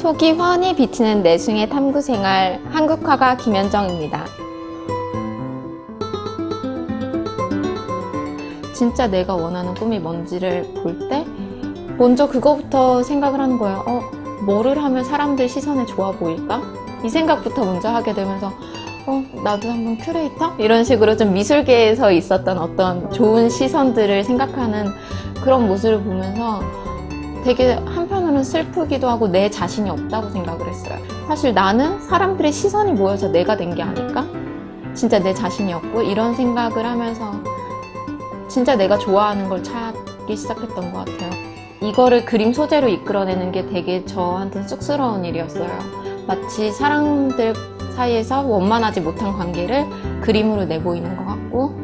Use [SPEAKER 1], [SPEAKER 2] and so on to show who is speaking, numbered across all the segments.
[SPEAKER 1] 속이 훤히 비치는 내숭의 탐구생활 한국화가 김현정입니다. 진짜 내가 원하는 꿈이 뭔지를 볼 때 먼저 그거부터 생각을 하는 거예요. 어, 뭐를 하면 사람들 시선에 좋아 보일까? 이 생각부터 먼저 하게 되면서 어, 나도 한번 큐레이터? 이런 식으로 좀 미술계에서 있었던 어떤 좋은 시선들을 생각하는 그런 모습을 보면서 되게 한편으로는 슬프기도 하고 내 자신이 없다고 생각을 했어요. 사실 나는 사람들의 시선이 모여서 내가 된 게 아닐까? 진짜 내 자신이 없고 이런 생각을 하면서 진짜 내가 좋아하는 걸 찾기 시작했던 것 같아요. 이거를 그림 소재로 이끌어내는 게 되게 저한테 쑥스러운 일이었어요. 마치 사람들 사이에서 원만하지 못한 관계를 그림으로 내보이는 것 같고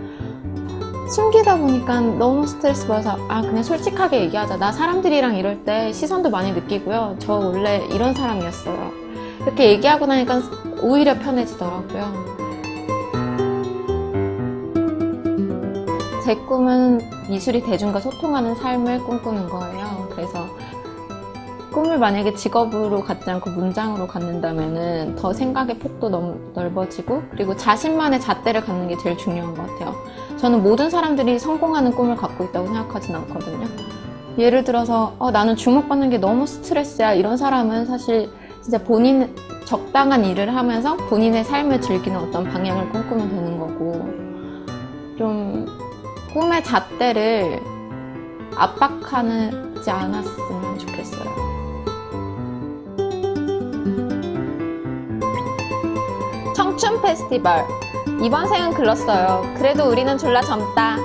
[SPEAKER 1] 숨기다 보니까 너무 스트레스 받아서 아 그냥 솔직하게 얘기하자. 나 사람들이랑 이럴 때 시선도 많이 느끼고요. 저 원래 이런 사람이었어요. 이렇게 얘기하고 나니까 오히려 편해지더라고요. 제 꿈은 미술이 대중과 소통하는 삶을 꿈꾸는 거예요. 그래서 꿈을 만약에 직업으로 갖지 않고 문장으로 갖는다면 더 생각의 폭도 너무 넓어지고 그리고 자신만의 잣대를 갖는 게 제일 중요한 것 같아요. 저는 모든 사람들이 성공하는 꿈을 갖고 있다고 생각하진 않거든요. 예를 들어서 어, 나는 주목받는 게 너무 스트레스야. 이런 사람은 사실 진짜 본인 적당한 일을 하면서 본인의 삶을 즐기는 어떤 방향을 꿈꾸면 되는 거고 좀 꿈의 잣대를 압박하지 좋겠어 청춘 페스티벌. 이번 생은 글렀어요. 그래도 우리는 졸라 젊다